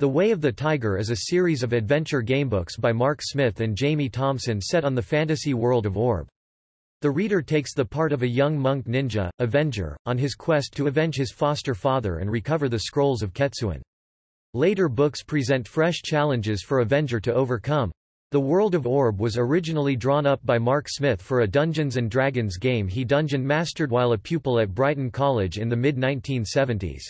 The Way of the Tiger is a series of adventure gamebooks by Mark Smith and Jamie Thompson set on the fantasy world of Orb. The reader takes the part of a young monk ninja, Avenger, on his quest to avenge his foster father and recover the scrolls of Ketsuan. Later books present fresh challenges for Avenger to overcome. The world of Orb was originally drawn up by Mark Smith for a Dungeons & Dragons game he dungeon mastered while a pupil at Brighton College in the mid-1970s.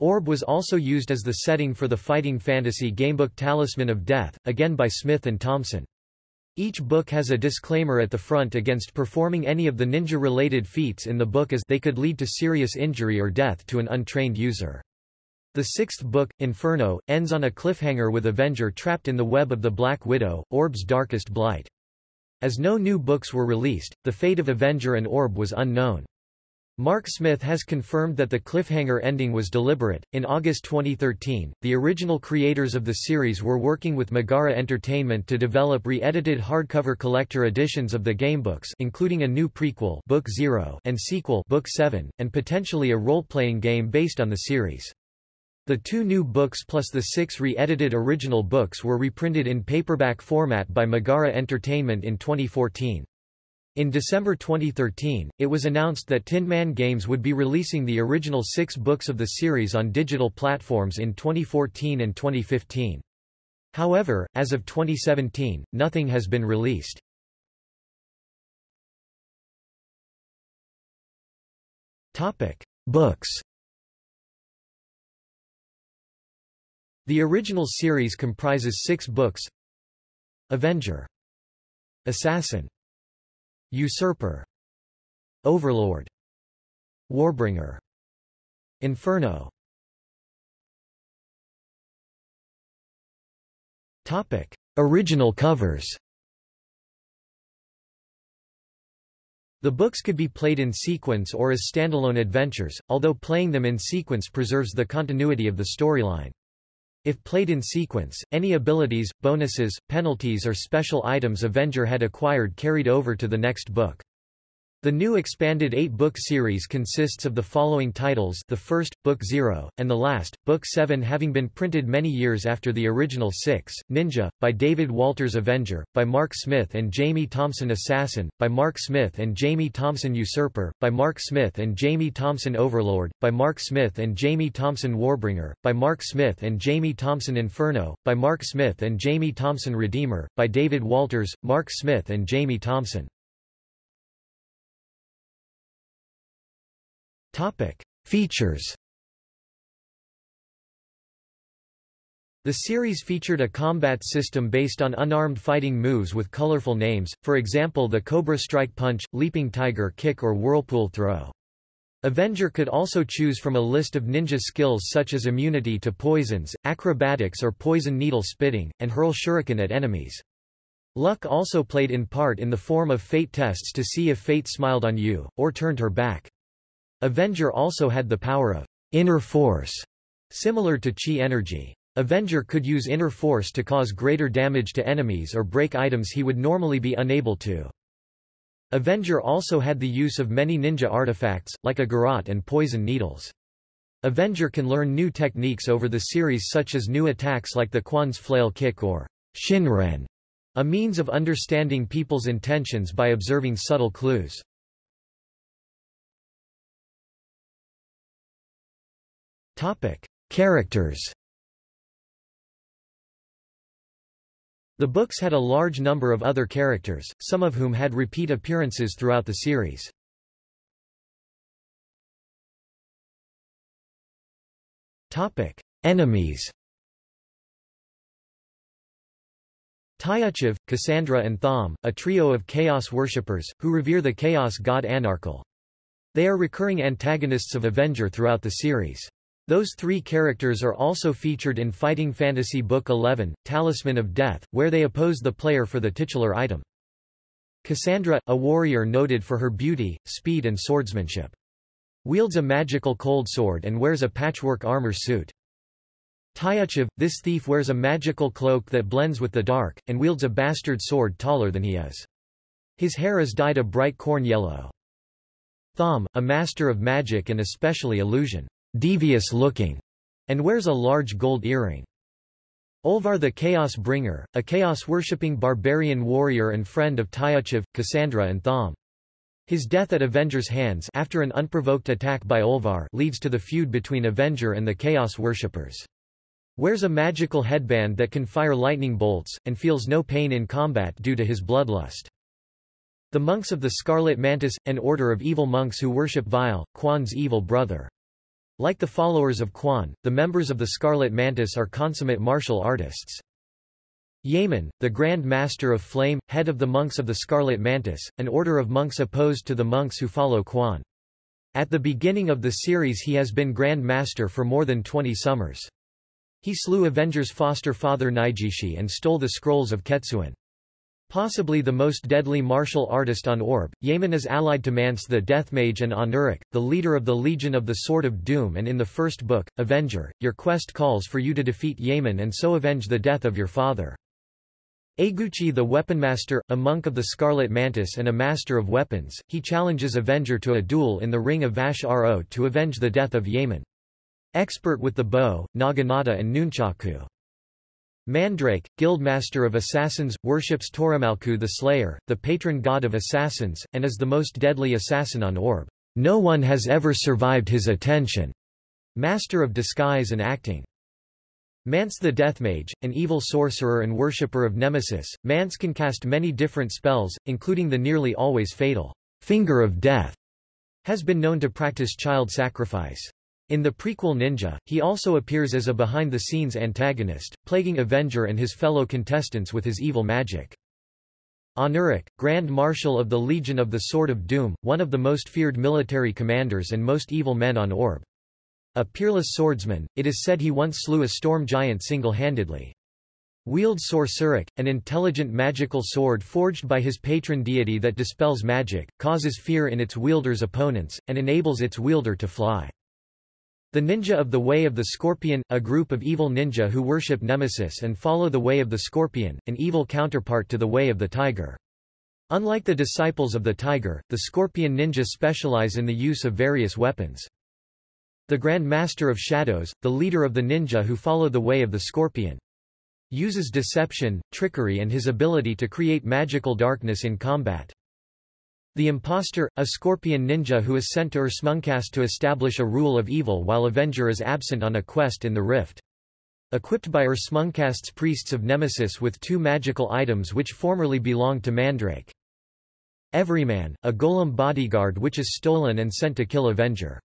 Orb was also used as the setting for the fighting fantasy gamebook Talisman of Death, again by Smith and Thompson. Each book has a disclaimer at the front against performing any of the ninja-related feats in the book as they could lead to serious injury or death to an untrained user. The sixth book, Inferno, ends on a cliffhanger with Avenger trapped in the web of the Black Widow, Orb's darkest blight. As no new books were released, the fate of Avenger and Orb was unknown. Mark Smith has confirmed that the cliffhanger ending was deliberate. In August 2013, the original creators of the series were working with Megara Entertainment to develop re-edited hardcover collector editions of the gamebooks, including a new prequel, Book 0, and sequel, Book 7, and potentially a role-playing game based on the series. The two new books plus the six re-edited original books were reprinted in paperback format by Megara Entertainment in 2014. In December 2013, it was announced that Tin Man Games would be releasing the original six books of the series on digital platforms in 2014 and 2015. However, as of 2017, nothing has been released. Topic: Books. The original series comprises six books. Avenger. Assassin. Usurper Overlord Warbringer Inferno Topic. Original covers The books could be played in sequence or as standalone adventures, although playing them in sequence preserves the continuity of the storyline. If played in sequence, any abilities, bonuses, penalties or special items Avenger had acquired carried over to the next book. The new expanded eight-book series consists of the following titles the first, Book Zero, and the last, Book Seven having been printed many years after the original six, Ninja, by David Walters Avenger, by Mark Smith and Jamie Thompson Assassin, by Mark Smith and Jamie Thompson Usurper, by Mark Smith and Jamie Thompson Overlord, by Mark Smith and Jamie Thompson Warbringer, by Mark Smith and Jamie Thompson Inferno, by Mark Smith and Jamie Thompson Redeemer, by David Walters, Mark Smith and Jamie Thompson. Topic. Features The series featured a combat system based on unarmed fighting moves with colorful names, for example the Cobra Strike Punch, Leaping Tiger Kick or Whirlpool Throw. Avenger could also choose from a list of ninja skills such as immunity to poisons, acrobatics or poison needle spitting, and hurl shuriken at enemies. Luck also played in part in the form of fate tests to see if fate smiled on you, or turned her back. Avenger also had the power of inner force, similar to chi energy. Avenger could use inner force to cause greater damage to enemies or break items he would normally be unable to. Avenger also had the use of many ninja artifacts, like a garrote and poison needles. Avenger can learn new techniques over the series such as new attacks like the Kwon's flail kick or Shinren, a means of understanding people's intentions by observing subtle clues. Topic: Characters. The books had a large number of other characters, some of whom had repeat appearances throughout the series. Topic: Enemies. Tyuchev, Cassandra and Thom, a trio of chaos worshippers, who revere the chaos god Anarkal. They are recurring antagonists of Avenger throughout the series. Those three characters are also featured in Fighting Fantasy Book 11, Talisman of Death, where they oppose the player for the titular item. Cassandra, a warrior noted for her beauty, speed and swordsmanship. Wields a magical cold sword and wears a patchwork armor suit. Tyuchev, this thief wears a magical cloak that blends with the dark, and wields a bastard sword taller than he is. His hair is dyed a bright corn yellow. Thom, a master of magic and especially illusion devious looking, and wears a large gold earring. Olvar the Chaos Bringer, a chaos-worshipping barbarian warrior and friend of Tyuchev, Cassandra and Thom. His death at Avenger's hands after an unprovoked attack by Olvar leads to the feud between Avenger and the Chaos worshippers. Wears a magical headband that can fire lightning bolts, and feels no pain in combat due to his bloodlust. The monks of the Scarlet Mantis, an order of evil monks who worship Vile, Kwon's evil brother. Like the followers of Kwon, the members of the Scarlet Mantis are consummate martial artists. Yaemon, the Grand Master of Flame, head of the monks of the Scarlet Mantis, an order of monks opposed to the monks who follow Kwon. At the beginning of the series he has been Grand Master for more than 20 summers. He slew Avenger's foster father Nijishi and stole the scrolls of Ketsuan. Possibly the most deadly martial artist on Orb, Yaemon is allied to Mance the Deathmage and Anuric, the leader of the Legion of the Sword of Doom and in the first book, Avenger, your quest calls for you to defeat Yaemon and so avenge the death of your father. Eguchi the Weaponmaster, a monk of the Scarlet Mantis and a master of weapons, he challenges Avenger to a duel in the Ring of Vash Ro to avenge the death of Yaemon. Expert with the bow, naginata and nunchaku. Mandrake, guildmaster of assassins, worships Toramalku the Slayer, the patron god of assassins, and is the most deadly assassin on Orb. No one has ever survived his attention. Master of disguise and acting. Mance the Deathmage, an evil sorcerer and worshipper of Nemesis, Mance can cast many different spells, including the nearly always fatal Finger of Death, has been known to practice child sacrifice. In the prequel Ninja, he also appears as a behind-the-scenes antagonist, plaguing Avenger and his fellow contestants with his evil magic. Anuric, Grand Marshal of the Legion of the Sword of Doom, one of the most feared military commanders and most evil men on Orb. A peerless swordsman, it is said he once slew a storm giant single-handedly. Wields Sorceric, an intelligent magical sword forged by his patron deity that dispels magic, causes fear in its wielder's opponents, and enables its wielder to fly. The Ninja of the Way of the Scorpion, a group of evil ninja who worship Nemesis and follow the Way of the Scorpion, an evil counterpart to the Way of the Tiger. Unlike the disciples of the Tiger, the Scorpion Ninja specialize in the use of various weapons. The Grand Master of Shadows, the leader of the ninja who follow the Way of the Scorpion. Uses deception, trickery and his ability to create magical darkness in combat. The Impostor, a scorpion ninja who is sent to Irsmuncast to establish a rule of evil while Avenger is absent on a quest in the Rift. Equipped by Irsmuncast's priests of Nemesis with two magical items which formerly belonged to Mandrake. Everyman, a golem bodyguard which is stolen and sent to kill Avenger.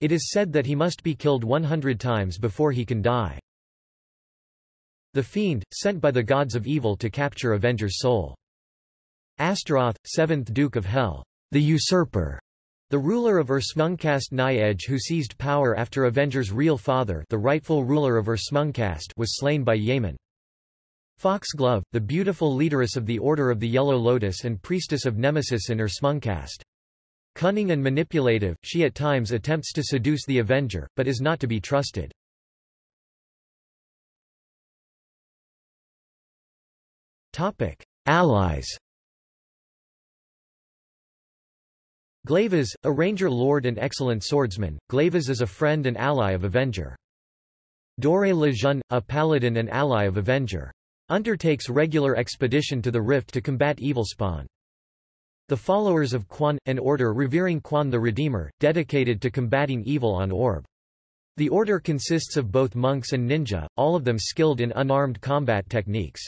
It is said that he must be killed 100 times before he can die. The Fiend, sent by the gods of evil to capture Avenger's soul. Astaroth, seventh Duke of Hell, the usurper, the ruler of Irsmuncast Nyedge who seized power after Avenger's real father the rightful ruler of Irsmuncast was slain by Yaemon. Foxglove, the beautiful leaderess of the Order of the Yellow Lotus and priestess of Nemesis in Irsmuncast. Cunning and manipulative, she at times attempts to seduce the Avenger, but is not to be trusted. Allies Glaivez, a ranger lord and excellent swordsman, Glaivez is a friend and ally of Avenger. Dore Le Jeune, a paladin and ally of Avenger. Undertakes regular expedition to the Rift to combat evil spawn. The followers of Kwon, an order revering Kwon the Redeemer, dedicated to combating evil on Orb. The order consists of both monks and ninja, all of them skilled in unarmed combat techniques.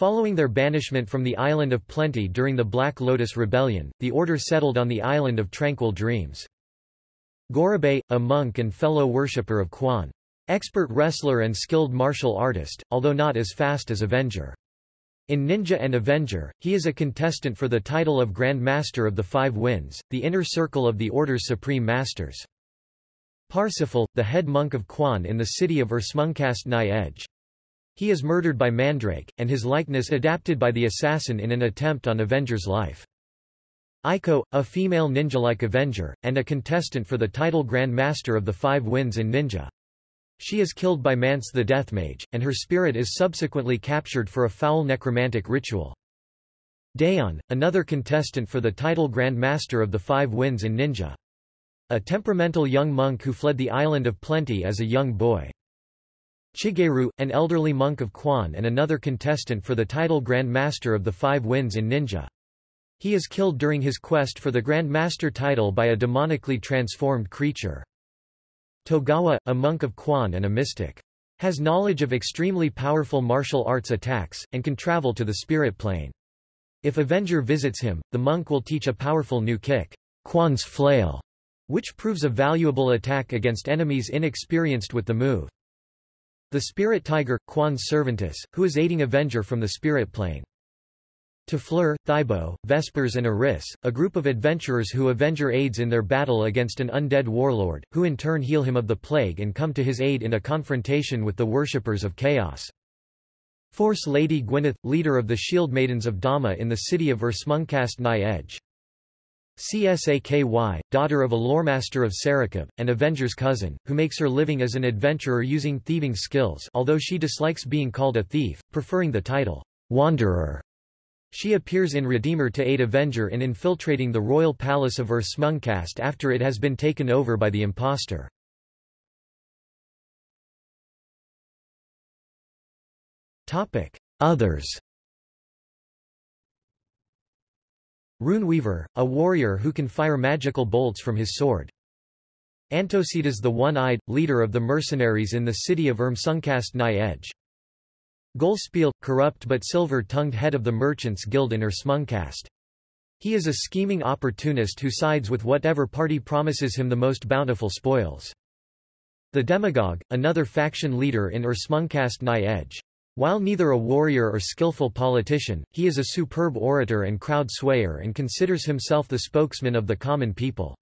Following their banishment from the Island of Plenty during the Black Lotus Rebellion, the order settled on the Island of Tranquil Dreams. Gorobei, a monk and fellow worshipper of Kwon. Expert wrestler and skilled martial artist, although not as fast as Avenger. In Ninja and Avenger, he is a contestant for the title of Grand Master of the Five Winds, the inner circle of the Order's supreme masters. Parsifal, the head monk of Kwon in the city of Irsmuncast Nyedge. He is murdered by Mandrake, and his likeness adapted by the assassin in an attempt on Avenger's life. Eiko, a female ninja-like Avenger, and a contestant for the title Grand Master of the Five Winds in Ninja. She is killed by Mance the Deathmage, and her spirit is subsequently captured for a foul necromantic ritual. Dayon, another contestant for the title Grand Master of the Five Winds in Ninja. A temperamental young monk who fled the Island of Plenty as a young boy. Shigeru, an elderly monk of Kwon and another contestant for the title Grand Master of the Five Winds in Ninja. He is killed during his quest for the Grand Master title by a demonically transformed creature. Togawa, a monk of Kwon and a mystic. Has knowledge of extremely powerful martial arts attacks, and can travel to the spirit plane. If Avenger visits him, the monk will teach a powerful new kick, Kwon's Flail, which proves a valuable attack against enemies inexperienced with the move. The spirit tiger, Kwon's Servantus, who is aiding Avenger from the spirit plane. Tefleur, Thibaut, Vespers and Eris, a group of adventurers who Avenger aids in their battle against an undead warlord, who in turn heal him of the plague and come to his aid in a confrontation with the worshippers of chaos. Force Lady Gwyneth, leader of the Shield Maidens of Dama in the city of Irsmuncast Nigh Edge. Csaky, daughter of a loremaster of Sarikov, and Avenger's cousin, who makes her living as an adventurer using thieving skills although she dislikes being called a thief, preferring the title, Wanderer. She appears in Redeemer to aid Avenger in infiltrating the royal palace of Irsmuncast after it has been taken over by the impostor. Others Runeweaver, a warrior who can fire magical bolts from his sword. Antocidas the One-Eyed, leader of the mercenaries in the city of Irsmuncast Nigh Edge. Golspiel, corrupt but silver-tongued head of the Merchants Guild in Irsmuncast. He is a scheming opportunist who sides with whatever party promises him the most bountiful spoils. The Demagogue, another faction leader in Irsmuncast Nigh Edge. While neither a warrior or skillful politician, he is a superb orator and crowd swayer and considers himself the spokesman of the common people.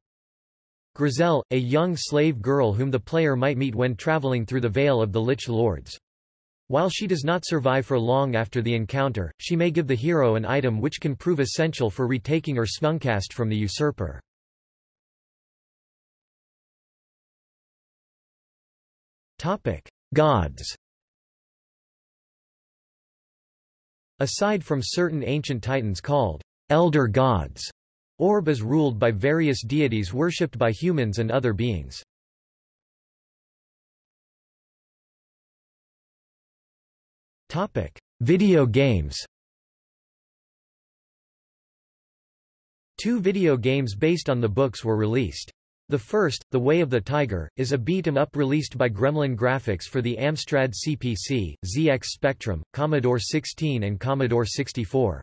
Grizel, a young slave girl whom the player might meet when traveling through the Vale of the Lich Lords. While she does not survive for long after the encounter, she may give the hero an item which can prove essential for retaking Irsmuncast from the usurper. Gods Aside from certain ancient titans called elder gods, Orb is ruled by various deities worshipped by humans and other beings. Topic: Video games. Two video games based on the books were released. The first, The Way of the Tiger, is a beat-em-up released by Gremlin Graphics for the Amstrad CPC, ZX Spectrum, Commodore 16 and Commodore 64.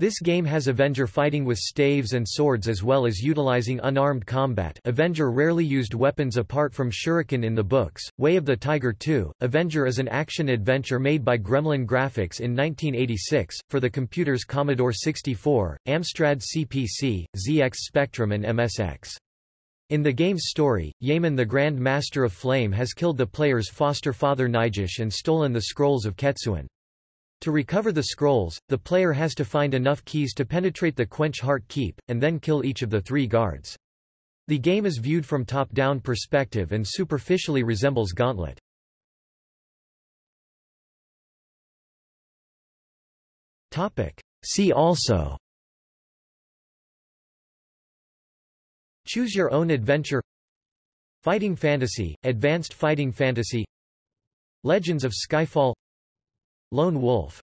This game has Avenger fighting with staves and swords as well as utilizing unarmed combat Avenger rarely used weapons apart from shuriken in the books. Way of the Tiger 2, Avenger is an action-adventure made by Gremlin Graphics in 1986, for the computers Commodore 64, Amstrad CPC, ZX Spectrum and MSX. In the game's story, Yaemon the Grand Master of Flame has killed the player's foster father Nijish and stolen the scrolls of Ketsuan. To recover the scrolls, the player has to find enough keys to penetrate the Quench Heart Keep, and then kill each of the three guards. The game is viewed from top-down perspective and superficially resembles Gauntlet. See also Choose your own adventure. Fighting Fantasy, Advanced Fighting Fantasy. Legends of Skyfall. Lone Wolf